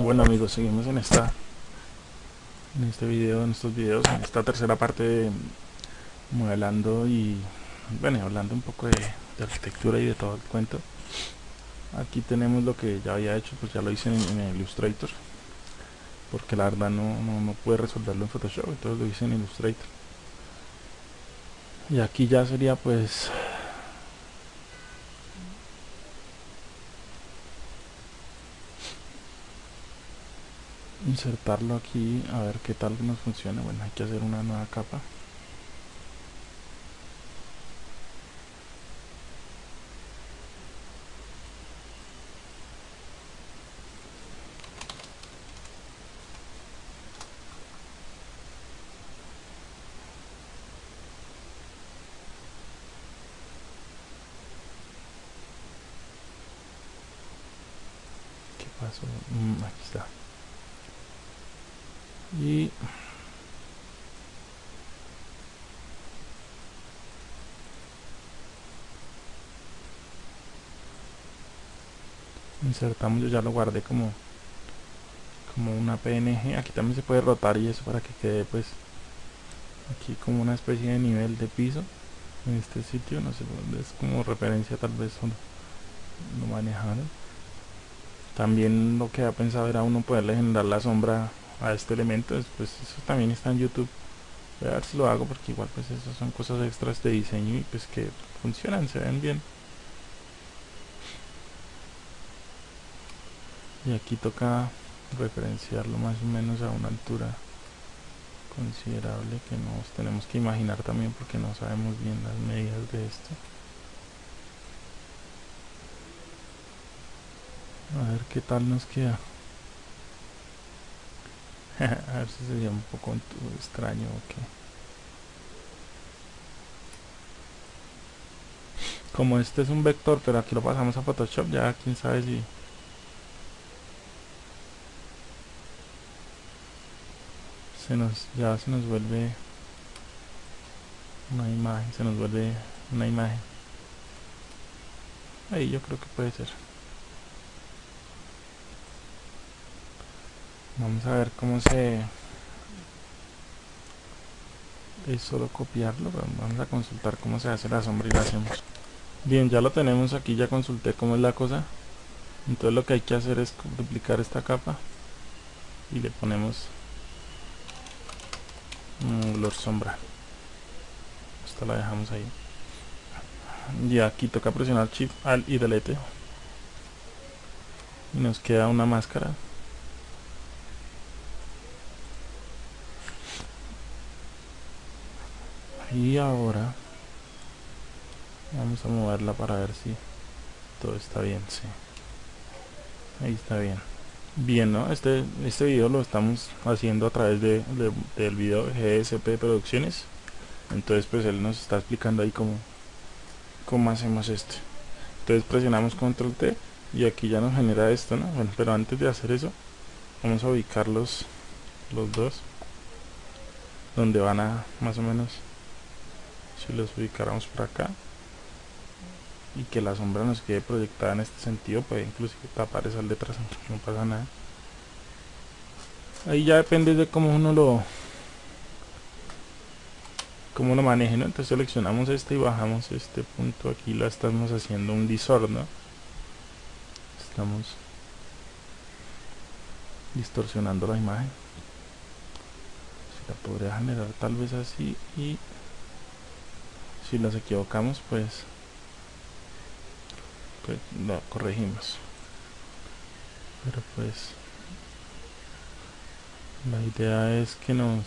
Bueno amigos, seguimos en esta en este video, en estos videos, en esta tercera parte de modelando y bueno, hablando un poco de, arquitectura y de todo el cuento. Aquí tenemos lo que ya había hecho, pues ya lo hice en, Illustrator porque la verdad no, no, no pude resolverlo en Photoshop, entonces lo hice en Illustrator. Y aquí ya sería pues insertarlo aquí a ver qué tal nos funciona. Bueno hay que hacer una nueva capa. ¿Qué pasó? Mm, aquí está y insertamos yo ya lo guardé como como una png aquí también se puede rotar y eso para que quede pues aquí como una especie de nivel de piso en este sitio. No sé es como referencia tal vez lo manejaron. También lo que ha pensado era uno poderle generar la sombra a este elemento pues eso también está en youtube. Voy a ver si lo hago porque igual pues esas son cosas extras de diseño y pues que funcionan se ven bien. Y aquí toca referenciarlo más o menos a una altura considerable que nos tenemos que imaginar también porque no sabemos bien las medidas de esto. A ver qué tal nos queda a ver si sería un poco extraño o qué. Como este es un vector, pero aquí lo pasamos a Photoshop, ya quién sabe si... Se nos, ya se nos vuelve una imagen, se nos vuelve una imagen. Ahí yo creo que puede ser. Vamos a ver cómo se es solo copiarlo vamos a consultar cómo se hace la sombra y la hacemos. Bien ya lo tenemos aquí ya consulté cómo es la cosa. Entonces lo que hay que hacer es duplicar esta capa y le ponemos un color sombra. Esta la dejamos ahí. Y aquí toca presionar shift alt y delete. Y nos queda una máscara y ahora vamos a moverla para ver si todo está bien sí. Ahí está bien. Bien no este este video lo estamos haciendo a través de, del video GSP Producciones. Entonces pues él nos está explicando ahí cómo cómo hacemos esto. Entonces presionamos control T y aquí ya nos genera esto no bueno pero antes de hacer eso vamos a ubicar los los dos donde van a más o menos si los ubicáramos por acá y que la sombra nos quede proyectada en este sentido puede inclusive tapar esas letras no pasa nada ahí ya depende de cómo uno lo cómo lo maneje ¿no? entonces seleccionamos este y bajamos este punto aquí lo estamos haciendo un distor ¿no? estamos distorsionando la imagen se la podría generar tal vez así y si nos equivocamos pues pues lo corregimos. Pero pues la idea es que nos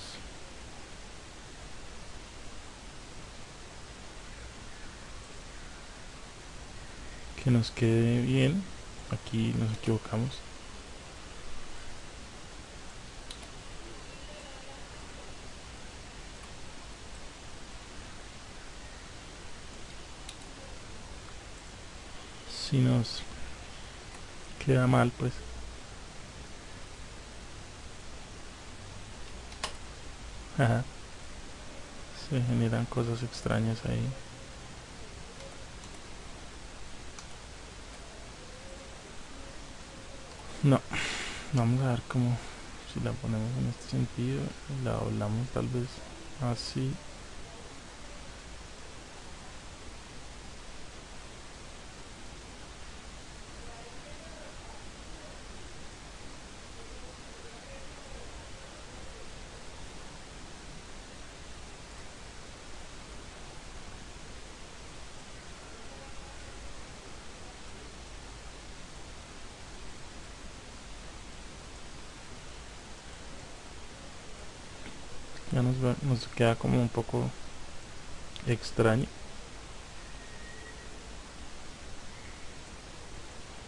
que nos quede bien. Aquí nos equivocamos si nos queda mal pues. Se generan cosas extrañas ahí. No vamos a ver cómo si la ponemos en este sentido la doblamos tal vez así ya nos, nos queda como un poco extraño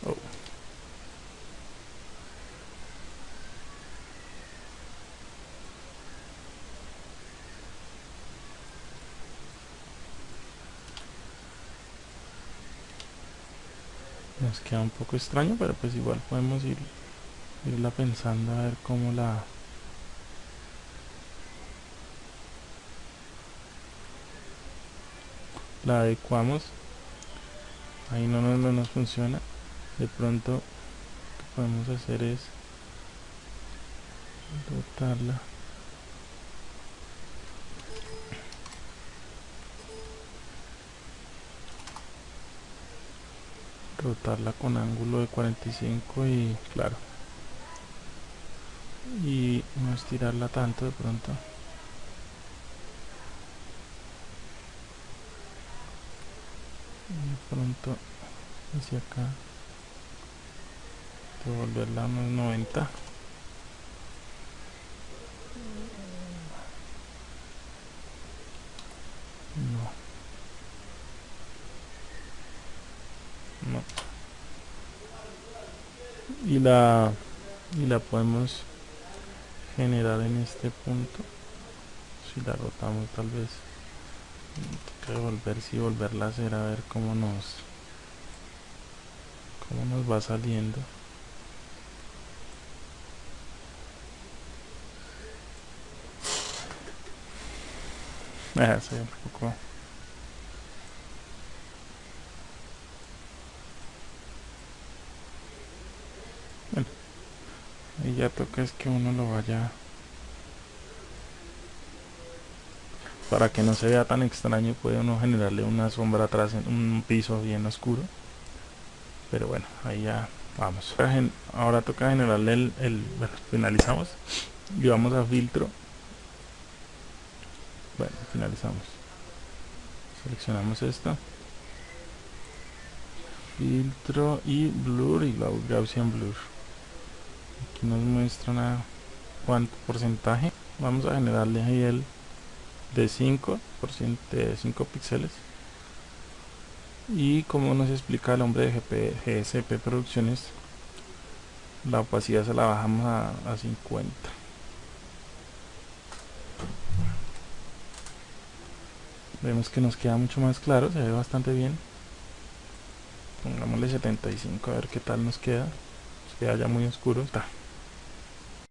oh. nos queda un poco extraño pero pues igual podemos ir irla pensando a ver cómo la la adecuamos. Ahí no, no, no nos funciona de pronto lo que podemos hacer es rotarla rotarla con ángulo de 45 y claro. Y no estirarla tanto de pronto pronto hacia acá. Devolverla a unos 90 no. No. Y la y la podemos generar en este punto. Si la rotamos tal vez que volver si volverla a hacer a ver cómo nos cómo nos va saliendo. Ah, un poco bueno y ya toca es que uno lo vaya para que no se vea tan extraño puede uno generarle una sombra atrás en un piso bien oscuro. Pero bueno ahí ya vamos. Ahora toca generarle el, bueno, finalizamos y vamos a filtro. Bueno finalizamos. Seleccionamos esta. Filtro y blur y Gaussian blur. Aquí nos muestra una cuánto porcentaje. Vamos a generarle ahí el de 5 de 5 píxeles. Y como nos explica el hombre de GP, GSP Producciones la opacidad se la bajamos a, a 50 vemos que nos queda mucho más claro se ve bastante bien. Pongámosle 75 a ver qué tal nos queda. Nos queda ya muy oscuro está